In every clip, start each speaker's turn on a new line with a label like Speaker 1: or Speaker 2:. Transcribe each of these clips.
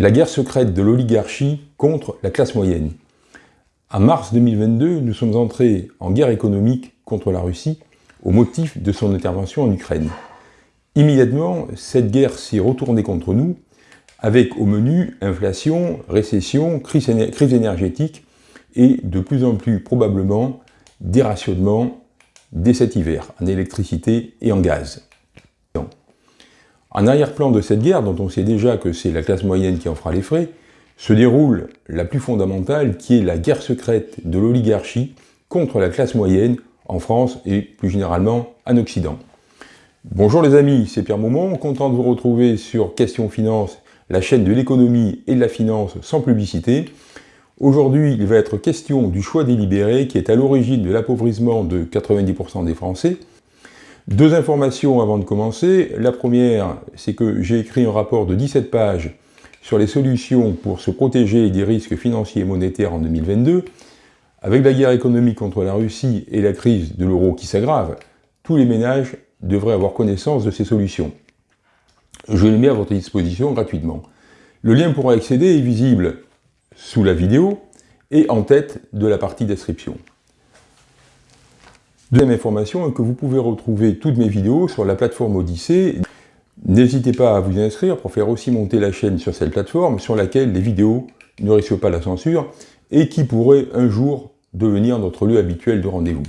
Speaker 1: La guerre secrète de l'oligarchie contre la classe moyenne. En mars 2022, nous sommes entrés en guerre économique contre la Russie au motif de son intervention en Ukraine. Immédiatement, cette guerre s'est retournée contre nous, avec au menu inflation, récession, crise, énergétique et de plus en plus probablement dérationnement dès cet hiver en électricité et en gaz. En arrière-plan de cette guerre, dont on sait déjà que c'est la classe moyenne qui en fera les frais, se déroule la plus fondamentale qui est la guerre secrète de l'oligarchie contre la classe moyenne en France et plus généralement en Occident. Bonjour les amis, c'est Pierre Maumont, content de vous retrouver sur Question Finance, la chaîne de l'économie et de la finance sans publicité. Aujourd'hui, il va être question du choix délibéré qui est à l'origine de l'appauvrissement de 90% des Français deux informations avant de commencer. La première, c'est que j'ai écrit un rapport de 17 pages sur les solutions pour se protéger des risques financiers et monétaires en 2022. Avec la guerre économique contre la Russie et la crise de l'euro qui s'aggrave, tous les ménages devraient avoir connaissance de ces solutions. Je les mets à votre disposition gratuitement. Le lien pour accéder est visible sous la vidéo et en tête de la partie description. Deuxième information est que vous pouvez retrouver toutes mes vidéos sur la plateforme Odyssée. N'hésitez pas à vous inscrire pour faire aussi monter la chaîne sur cette plateforme sur laquelle les vidéos ne risquent pas la censure et qui pourrait un jour devenir notre lieu habituel de rendez-vous.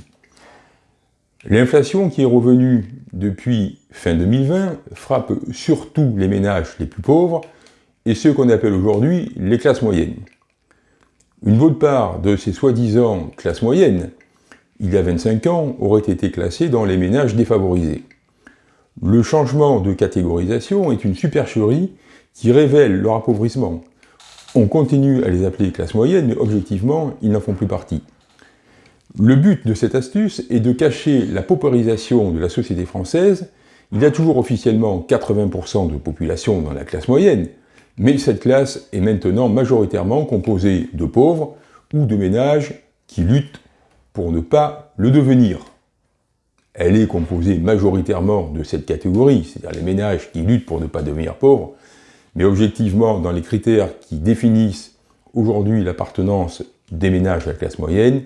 Speaker 1: L'inflation qui est revenue depuis fin 2020 frappe surtout les ménages les plus pauvres et ceux qu'on appelle aujourd'hui les classes moyennes. Une bonne part de ces soi-disant classes moyennes il y a 25 ans, auraient été classés dans les ménages défavorisés. Le changement de catégorisation est une supercherie qui révèle leur appauvrissement. On continue à les appeler classe moyenne, mais objectivement, ils n'en font plus partie. Le but de cette astuce est de cacher la paupérisation de la société française. Il y a toujours officiellement 80% de population dans la classe moyenne, mais cette classe est maintenant majoritairement composée de pauvres ou de ménages qui luttent pour ne pas le devenir. Elle est composée majoritairement de cette catégorie, c'est-à-dire les ménages qui luttent pour ne pas devenir pauvres, mais objectivement, dans les critères qui définissent aujourd'hui l'appartenance des ménages à la classe moyenne,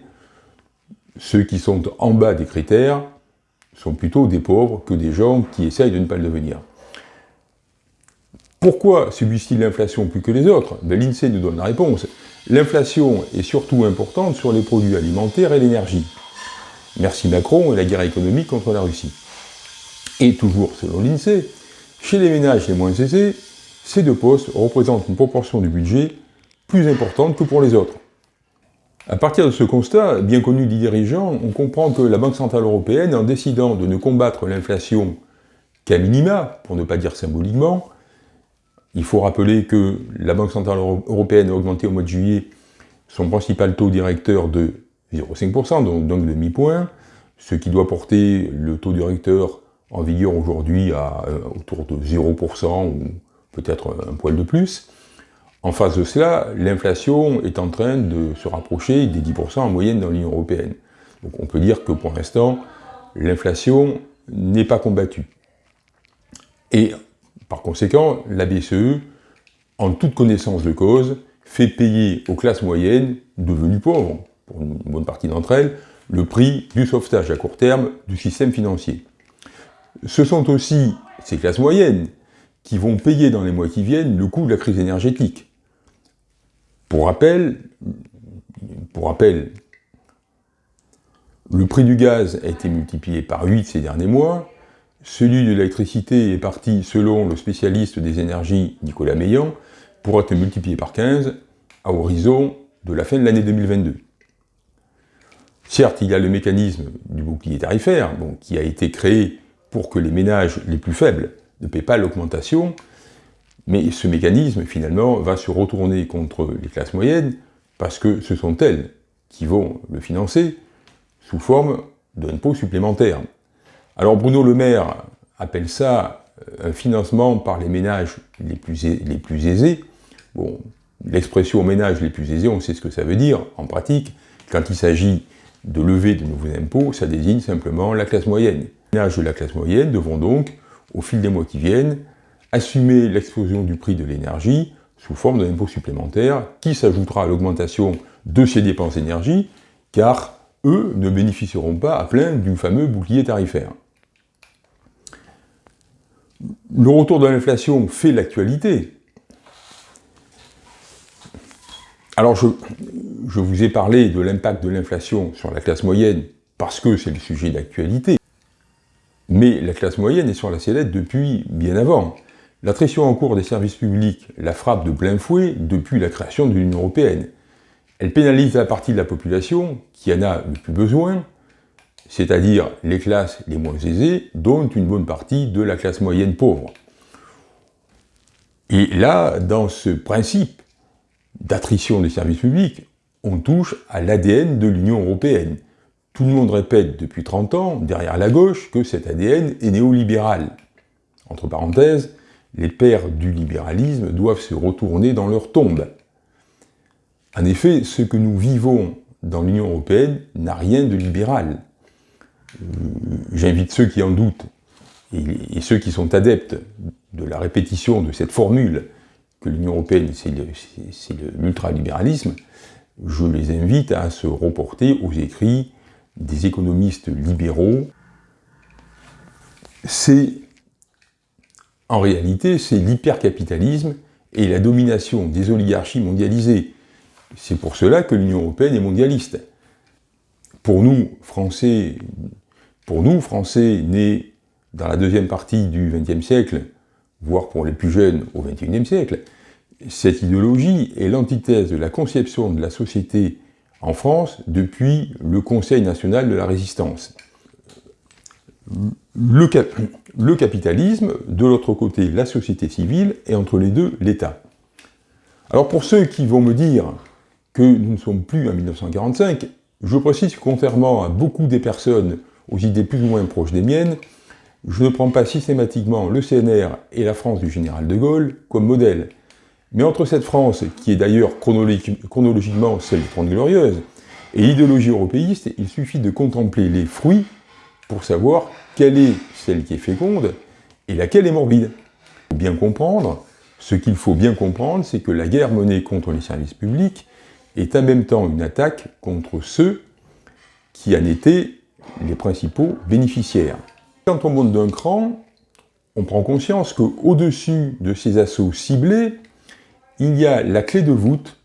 Speaker 1: ceux qui sont en bas des critères sont plutôt des pauvres que des gens qui essayent de ne pas le devenir. Pourquoi subissent-ils l'inflation plus que les autres? Ben, L'INSEE nous donne la réponse. L'inflation est surtout importante sur les produits alimentaires et l'énergie. Merci Macron et la guerre économique contre la Russie. Et toujours selon l'INSEE, chez les ménages les moins aisés, ces deux postes représentent une proportion du budget plus importante que pour les autres. À partir de ce constat, bien connu des dirigeants, on comprend que la Banque Centrale Européenne, en décidant de ne combattre l'inflation qu'à minima, pour ne pas dire symboliquement, il faut rappeler que la Banque Centrale Européenne a augmenté au mois de juillet son principal taux directeur de 0,5%, donc, donc demi-point, ce qui doit porter le taux directeur en vigueur aujourd'hui à euh, autour de 0% ou peut-être un poil de plus. En face de cela, l'inflation est en train de se rapprocher des 10% en moyenne dans l'Union Européenne. Donc on peut dire que pour l'instant, l'inflation n'est pas combattue. Et par conséquent, la BCE, en toute connaissance de cause, fait payer aux classes moyennes, devenues pauvres, pour une bonne partie d'entre elles, le prix du sauvetage à court terme du système financier. Ce sont aussi ces classes moyennes qui vont payer dans les mois qui viennent le coût de la crise énergétique. Pour rappel, pour rappel, le prix du gaz a été multiplié par 8 ces derniers mois, celui de l'électricité est parti, selon le spécialiste des énergies Nicolas Meillan, pour être multiplié par 15 à horizon de la fin de l'année 2022. Certes, il y a le mécanisme du bouclier tarifaire, qui a été créé pour que les ménages les plus faibles ne paient pas l'augmentation, mais ce mécanisme, finalement, va se retourner contre les classes moyennes, parce que ce sont elles qui vont le financer sous forme d'impôts supplémentaires. Alors Bruno Le Maire appelle ça euh, un financement par les ménages les plus, aisés. Bon, l'expression ménages les plus aisés, on sait ce que ça veut dire en pratique. Quand il s'agit de lever de nouveaux impôts, ça désigne simplement la classe moyenne. Les ménages de la classe moyenne devront donc, au fil des mois qui viennent, assumer l'explosion du prix de l'énergie sous forme d'un impôt supplémentaire qui s'ajoutera à l'augmentation de ces dépenses d'énergie, car eux ne bénéficieront pas à plein du fameux bouclier tarifaire. Le retour de l'inflation fait l'actualité. Alors je, vous ai parlé de l'impact de l'inflation sur la classe moyenne parce que c'est le sujet d'actualité. Mais la classe moyenne est sur la sellette depuis bien avant. L'attrition en cours des services publics la frappe de plein fouet depuis la création de l'Union Européenne. Elle pénalise la partie de la population qui en a le plus besoin, c'est-à-dire les classes les moins aisées, dont une bonne partie de la classe moyenne pauvre. Et là, dans ce principe d'attrition des services publics, on touche à l'ADN de l'Union européenne. Tout le monde répète depuis 30 ans, derrière la gauche, que cet ADN est néolibéral. Entre parenthèses, les pères du libéralisme doivent se retourner dans leur tombe. En effet, ce que nous vivons dans l'Union européenne n'a rien de libéral. J'invite ceux qui en doutent et ceux qui sont adeptes de la répétition de cette formule que l'Union européenne, c'est l'ultralibéralisme, je les invite à se reporter aux écrits des économistes libéraux. C'est, en réalité, c'est l'hypercapitalisme et la domination des oligarchies mondialisées. C'est pour cela que l'Union européenne est mondialiste. Pour nous, Français, pour nous, Français nés dans la deuxième partie du XXe siècle, voire pour les plus jeunes au XXIe siècle, cette idéologie est l'antithèse de la conception de la société en France depuis le Conseil national de la résistance. Le, le capitalisme, de l'autre côté la société civile, et entre les deux l'État. Alors pour ceux qui vont me dire que nous ne sommes plus en 1945, je précise que contrairement à beaucoup des personnes aux idées plus ou moins proches des miennes, je ne prends pas systématiquement le CNR et la France du général de Gaulle comme modèle. Mais entre cette France, qui est d'ailleurs chronologiquement celle des Trente Glorieuses, et l'idéologie européiste, il suffit de contempler les fruits pour savoir quelle est celle qui est féconde et laquelle est morbide. Pour bien comprendre, ce qu'il faut bien comprendre, c'est que la guerre menée contre les services publics est en même temps une attaque contre ceux qui en étaient les principaux bénéficiaires. Quand on monte d'un cran, on prend conscience qu'au-dessus de ces assauts ciblés, il y a la clé de voûte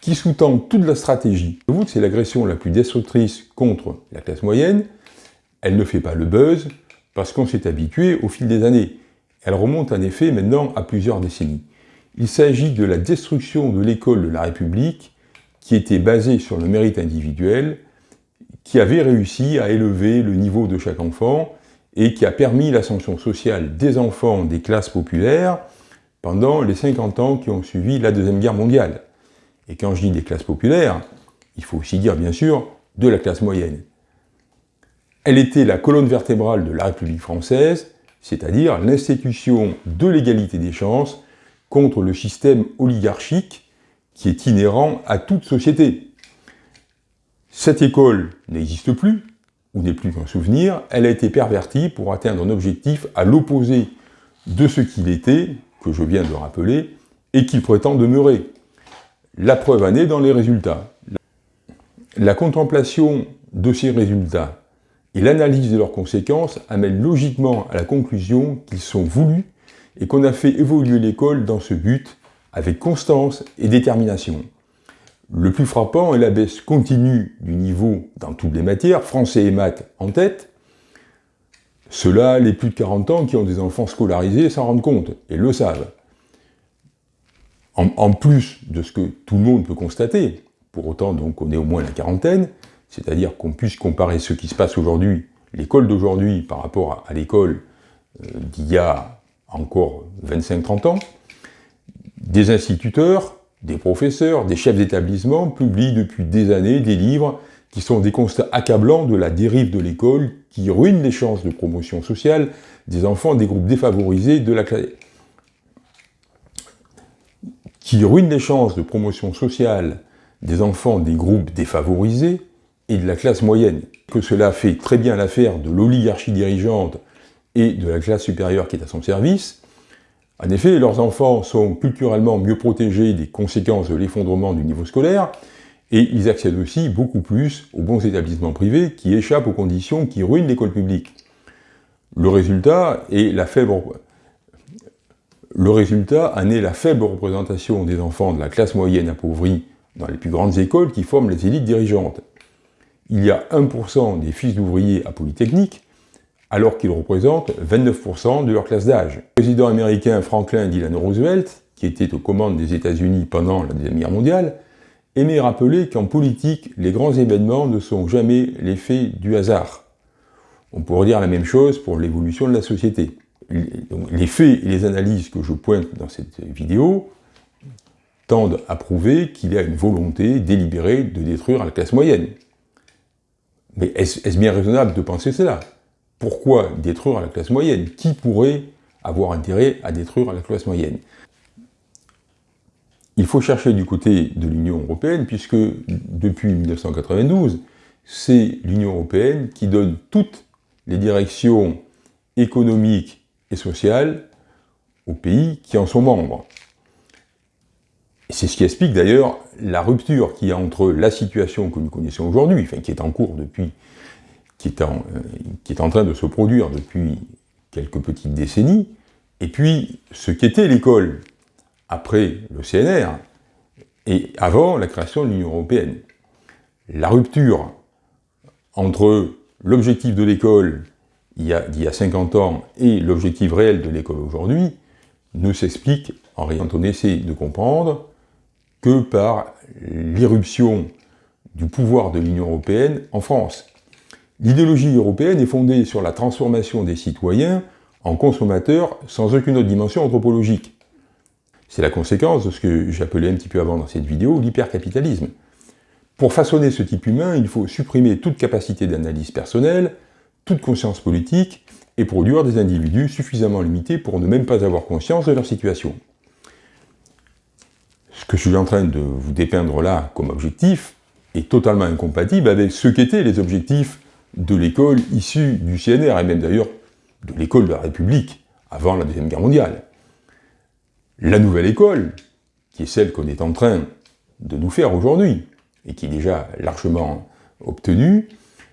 Speaker 1: qui sous-tend toute la stratégie. La voûte, c'est l'agression la plus destructrice contre la classe moyenne. Elle ne fait pas le buzz, parce qu'on s'est habitué au fil des années. Elle remonte en effet maintenant à plusieurs décennies. Il s'agit de la destruction de l'école de la République, qui était basée sur le mérite individuel, qui avait réussi à élever le niveau de chaque enfant, et qui a permis l'ascension sociale des enfants des classes populaires pendant les 50 ans qui ont suivi la Deuxième Guerre mondiale. Et quand je dis des classes populaires, il faut aussi dire bien sûr de la classe moyenne. Elle était la colonne vertébrale de la République française, c'est-à-dire l'institution de l'égalité des chances contre le système oligarchique qui est inhérent à toute société. Cette école n'existe plus, ou n'est plus qu'un souvenir, elle a été pervertie pour atteindre un objectif à l'opposé de ce qu'il était, que je viens de rappeler, et qu'il prétend demeurer. La preuve en est dans les résultats. La contemplation de ces résultats et l'analyse de leurs conséquences amènent logiquement à la conclusion qu'ils sont voulus et qu'on a fait évoluer l'école dans ce but avec constance et détermination. Le plus frappant est la baisse continue du niveau dans toutes les matières, français et maths en tête. Ceux-là, les plus de 40 ans qui ont des enfants scolarisés s'en rendent compte et le savent. En, plus de ce que tout le monde peut constater, pour autant donc on est au moins la quarantaine, c'est-à-dire qu'on puisse comparer ce qui se passe aujourd'hui, l'école d'aujourd'hui par rapport à, l'école euh, d'il y a encore 25-30 ans, des instituteurs, des professeurs, des chefs d'établissement publient depuis des années des livres qui sont des constats accablants de la dérive de l'école qui ruine les chances de promotion sociale des enfants des groupes défavorisés de la classe qui ruine les chances de promotion sociale des enfants des groupes défavorisés et de la classe moyenne. Que cela fait très bien l'affaire de l'oligarchie dirigeante et de la classe supérieure qui est à son service, En effet, leurs enfants sont culturellement mieux protégés des conséquences de l'effondrement du niveau scolaire, et ils accèdent aussi beaucoup plus aux bons établissements privés qui échappent aux conditions qui ruinent l'école publique. Le résultat est la faible... En est la faible représentation des enfants de la classe moyenne appauvrie dans les plus grandes écoles qui forment les élites dirigeantes. Il y a 1% des fils d'ouvriers à Polytechnique, alors qu'ils représentent 29% de leur classe d'âge. Le président américain Franklin Delano Roosevelt, qui était aux commandes des États-Unis pendant la Deuxième Guerre mondiale, aimait rappeler qu'en politique, les grands événements ne sont jamais l'effet du hasard. On pourrait dire la même chose pour l'évolution de la société. Les faits et les analyses que je pointe dans cette vidéo tendent à prouver qu'il y a une volonté délibérée de détruire la classe moyenne. Mais est-ce bien raisonnable de penser cela? Pourquoi détruire la classe moyenne? Qui pourrait avoir intérêt à détruire la classe moyenne? Il faut chercher du côté de l'Union européenne, puisque depuis 1992, c'est l'Union européenne qui donne toutes les directions économiques et sociales aux pays qui en sont membres. C'est ce qui explique d'ailleurs la rupture qu'il y a entre la situation que nous connaissons aujourd'hui, enfin qui est en cours depuis, qui est en, euh, qui est en train de se produire depuis quelques petites décennies, et puis ce qu'était l'école après le CNR et avant la création de l'Union européenne. La rupture entre l'objectif de l'école il, y a 50 ans et l'objectif réel de l'école aujourd'hui ne s'explique, en rien on essaie de comprendre, que par l'irruption du pouvoir de l'Union européenne en France. L'idéologie européenne est fondée sur la transformation des citoyens en consommateurs sans aucune autre dimension anthropologique. C'est la conséquence de ce que j'appelais un petit peu avant dans cette vidéo l'hypercapitalisme. Pour façonner ce type humain, il faut supprimer toute capacité d'analyse personnelle, toute conscience politique, et produire des individus suffisamment limités pour ne même pas avoir conscience de leur situation ce que je suis en train de vous dépeindre là comme objectif est totalement incompatible avec ce qu'étaient les objectifs de l'école issue du CNR, et même d'ailleurs de l'école de la République, avant la Deuxième Guerre mondiale. La nouvelle école, qui est celle qu'on est en train de nous faire aujourd'hui, et qui est déjà largement obtenue,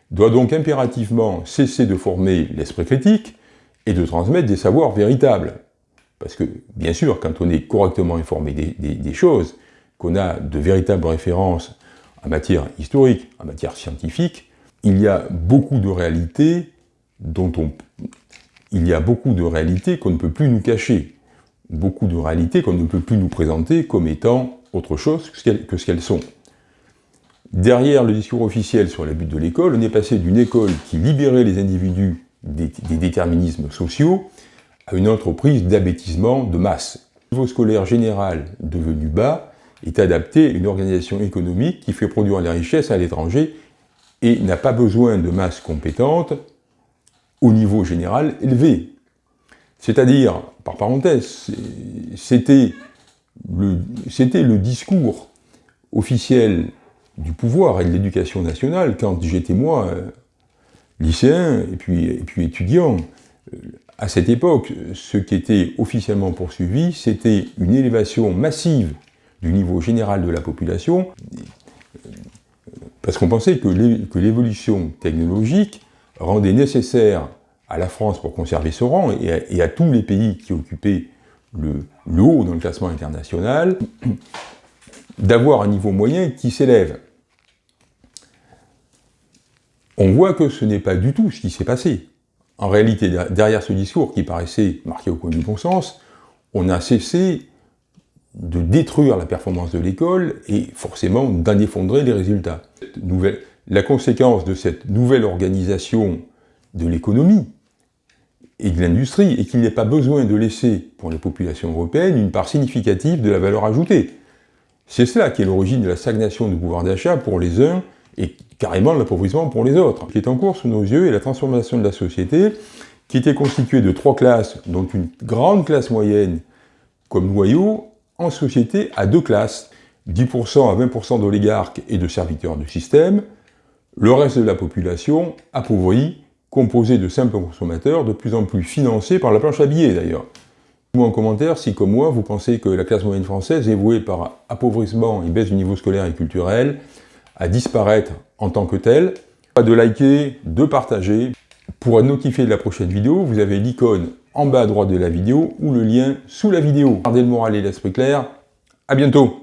Speaker 1: doit donc impérativement cesser de former l'esprit critique et de transmettre des savoirs véritables, parce que, bien sûr, quand on est correctement informé des, choses, qu'on a de véritables références en matière historique, en matière scientifique, il y a beaucoup de réalités qu'on ne peut plus nous cacher, beaucoup de réalités qu'on ne peut plus nous présenter comme étant autre chose que ce qu'elles sont. Derrière le discours officiel sur la but de l'école, on est passé d'une école qui libérait les individus des déterminismes sociaux à une entreprise d'abêtissement de masse. Le niveau scolaire général devenu bas est adapté à une organisation économique qui fait produire la richesse à l'étranger et n'a pas besoin de masse compétente au niveau général élevé. C'est-à-dire, par parenthèse, c'était le, discours officiel du pouvoir et de l'éducation nationale quand j'étais moi lycéen et puis étudiant. À cette époque, ce qui était officiellement poursuivi, c'était une élévation massive du niveau général de la population, parce qu'on pensait que l'évolution technologique rendait nécessaire à la France pour conserver son rang, et à, tous les pays qui occupaient le, le haut dans le classement international, d'avoir un niveau moyen qui s'élève. On voit que ce n'est pas du tout ce qui s'est passé. En réalité, derrière ce discours qui paraissait marqué au coin du bon sens, on a cessé de détruire la performance de l'école et forcément d'en effondrer les résultats. La conséquence de cette nouvelle organisation de l'économie et de l'industrie est qu'il a pas besoin de laisser pour les populations européennes une part significative de la valeur ajoutée. C'est cela qui est l'origine de la stagnation du pouvoir d'achat pour les uns et carrément l'appauvrissement pour les autres. Ce qui est en cours sous nos yeux est la transformation de la société, qui était constituée de trois classes, dont une grande classe moyenne comme noyau, en société à deux classes, 10% à 20% d'oligarques et de serviteurs du système, le reste de la population appauvrie, composée de simples consommateurs, de plus en plus financés par la planche à billets d'ailleurs. Dites-moi en commentaire si, comme moi, vous pensez que la classe moyenne française est vouée par appauvrissement et baisse du niveau scolaire et culturel à disparaître en tant que telle. Pas de liker, de partager. Pour être notifié de la prochaine vidéo, vous avez l'icône en bas à droite de la vidéo ou le lien sous la vidéo. Gardez le moral et l'esprit clair. À bientôt